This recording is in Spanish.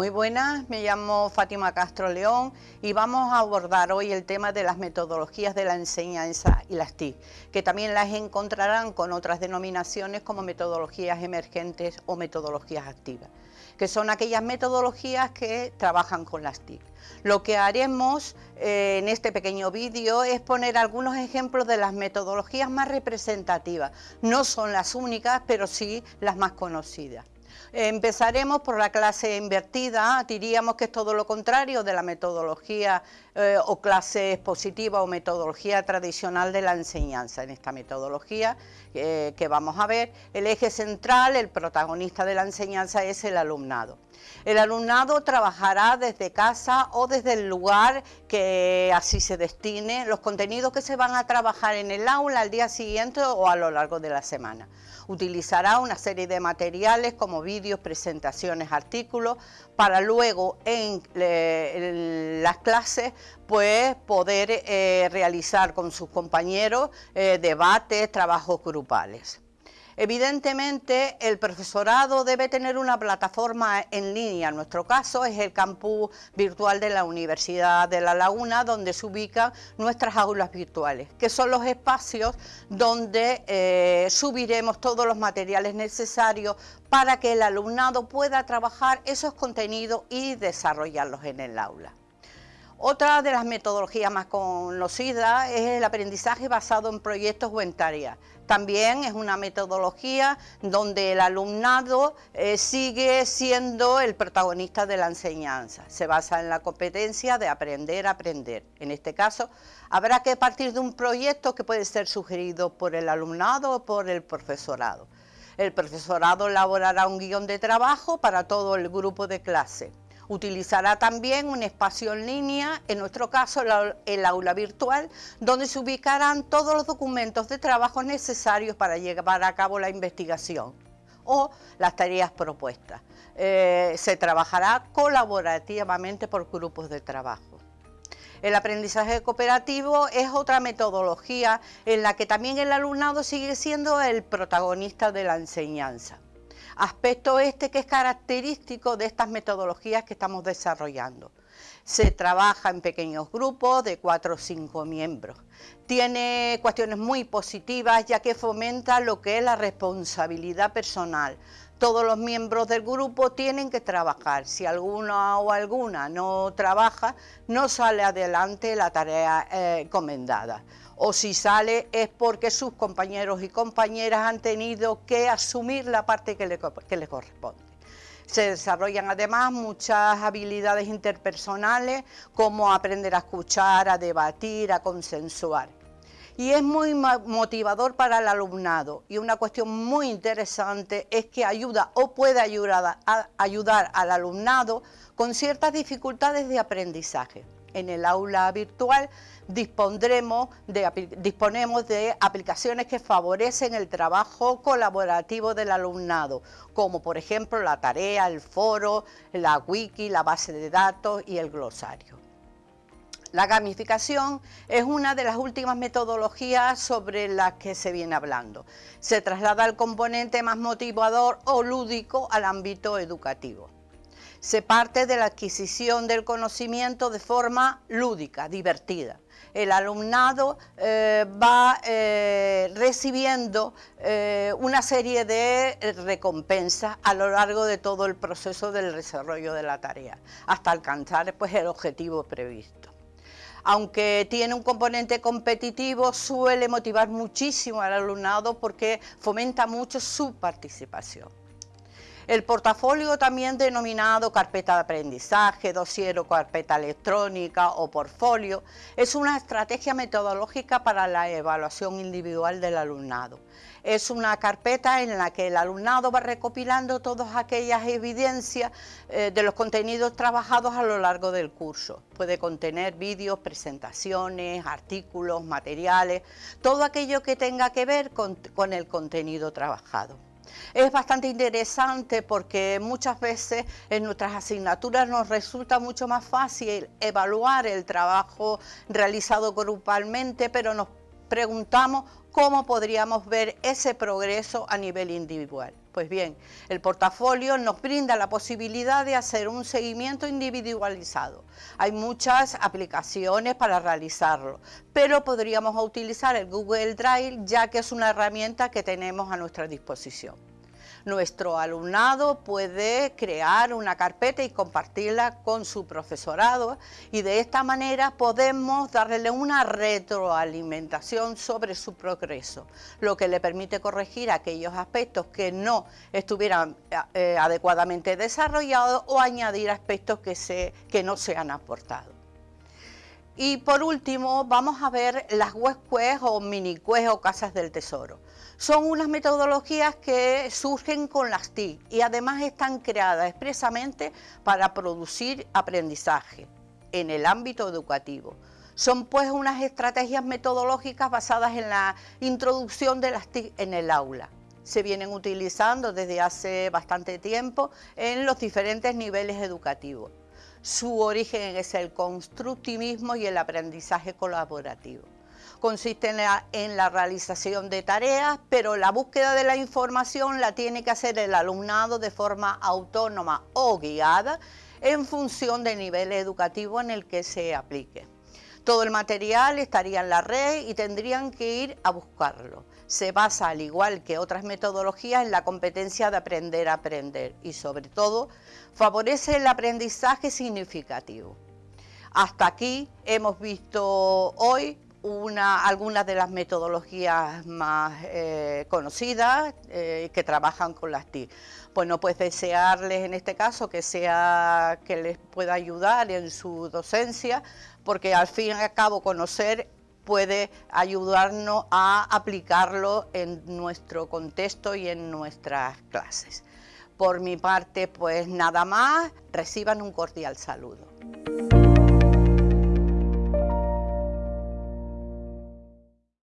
Muy buenas, me llamo Fátima Castro León y vamos a abordar hoy el tema de las metodologías de la enseñanza y las TIC, que también las encontrarán con otras denominaciones como metodologías emergentes o metodologías activas, que son aquellas metodologías que trabajan con las TIC. Lo que haremos eh, en este pequeño vídeo es poner algunos ejemplos de las metodologías más representativas. No son las únicas, pero sí las más conocidas. Empezaremos por la clase invertida, diríamos que es todo lo contrario de la metodología eh, o clase expositiva o metodología tradicional de la enseñanza. En esta metodología eh, que vamos a ver, el eje central, el protagonista de la enseñanza es el alumnado. El alumnado trabajará desde casa o desde el lugar que así se destine los contenidos que se van a trabajar en el aula al día siguiente o a lo largo de la semana. Utilizará una serie de materiales como vídeos, presentaciones, artículos, para luego en, las clases pues poder eh, realizar con sus compañeros eh, debates, trabajos grupales. Evidentemente, el profesorado debe tener una plataforma en línea. En nuestro caso es el campus virtual de la Universidad de La Laguna, donde se ubican nuestras aulas virtuales, que son los espacios donde eh, subiremos todos los materiales necesarios para que el alumnado pueda trabajar esos contenidos y desarrollarlos en el aula. Otra de las metodologías más conocidas es el aprendizaje basado en proyectos o en tareas. También es una metodología donde el alumnado eh, sigue siendo el protagonista de la enseñanza. Se basa en la competencia de aprender a aprender. En este caso, habrá que partir de un proyecto que puede ser sugerido por el alumnado o por el profesorado. El profesorado elaborará un guion de trabajo para todo el grupo de clase. Utilizará también un espacio en línea, en nuestro caso el aula virtual, donde se ubicarán todos los documentos de trabajo necesarios para llevar a cabo la investigación o las tareas propuestas. Eh, se trabajará colaborativamente por grupos de trabajo. El aprendizaje cooperativo es otra metodología en la que también el alumnado sigue siendo el protagonista de la enseñanza aspecto este que es característico de estas metodologías que estamos desarrollando. Se trabaja en pequeños grupos de cuatro o cinco miembros. Tiene cuestiones muy positivas ya que fomenta lo que es la responsabilidad personal. Todos los miembros del grupo tienen que trabajar. Si alguna o alguna no trabaja, no sale adelante la tarea eh, encomendada o si sale es porque sus compañeros y compañeras han tenido que asumir la parte que le, corresponde. Se desarrollan además muchas habilidades interpersonales como aprender a escuchar, a debatir, a consensuar. Y es muy motivador para el alumnado y una cuestión muy interesante es que ayuda o puede ayudar, a, ayudar al alumnado con ciertas dificultades de aprendizaje en el aula virtual de, disponemos de aplicaciones que favorecen el trabajo colaborativo del alumnado, como por ejemplo la tarea, el foro, la wiki, la base de datos y el glosario. La gamificación es una de las últimas metodologías sobre las que se viene hablando. Se traslada el componente más motivador o lúdico al ámbito educativo se parte de la adquisición del conocimiento de forma lúdica, divertida. El alumnado eh, va eh, recibiendo eh, una serie de recompensas a lo largo de todo el proceso del desarrollo de la tarea, hasta alcanzar pues, el objetivo previsto aunque tiene un componente competitivo, suele motivar muchísimo al alumnado porque fomenta mucho su participación. El portafolio también denominado carpeta de aprendizaje, dossier o carpeta electrónica o portfolio es una estrategia metodológica para la evaluación individual del alumnado. Es una carpeta en la que el alumnado va recopilando todas aquellas evidencias eh, de los contenidos trabajados a lo largo del curso. Puede contener vídeos, presentaciones, artículos, materiales, todo aquello que tenga que ver con el contenido trabajado. Es bastante interesante porque muchas veces en nuestras asignaturas nos resulta mucho más fácil evaluar el trabajo realizado grupalmente, pero nos preguntamos cómo podríamos ver ese progreso a nivel individual. Pues bien, el portafolio nos brinda la posibilidad de hacer un seguimiento individualizado. Hay muchas aplicaciones para realizarlo, pero podríamos utilizar el Google Drive ya que es una herramienta que tenemos a nuestra disposición. Nuestro alumnado puede crear una carpeta y compartirla con su profesorado y de esta manera podemos darle una retroalimentación sobre su progreso, lo que le permite corregir aquellos aspectos que no estuvieran eh, adecuadamente desarrollados o añadir aspectos que, se, que no se han aportado. Y por último, vamos a ver las web o mini o casas del tesoro. Son unas metodologías que surgen con las TIC y además están creadas expresamente para producir aprendizaje en el ámbito educativo. Son pues unas estrategias metodológicas basadas en la introducción de las TIC en el aula. Se vienen utilizando desde hace bastante tiempo en los diferentes niveles educativos. Su origen es el constructivismo y el aprendizaje colaborativo. Consiste en la, realización de tareas, pero la búsqueda de la información la tiene que hacer el alumnado de forma autónoma o guiada en función del nivel educativo en el que se aplique. Todo el material estaría en la red y tendrían que ir a buscarlo. Se basa, al igual que otras metodologías, en la competencia de aprender a aprender y, sobre todo, favorece el aprendizaje significativo. Hasta aquí hemos visto hoy algunas de las metodologías más eh, conocidas eh, que trabajan con las TIC. Pues no pues desearles en este caso que sea que les pueda ayudar en su docencia, porque al fin y al cabo conocer puede ayudarnos a aplicarlo en nuestro contexto y en nuestras clases. Por mi parte, pues nada más, reciban un cordial saludo.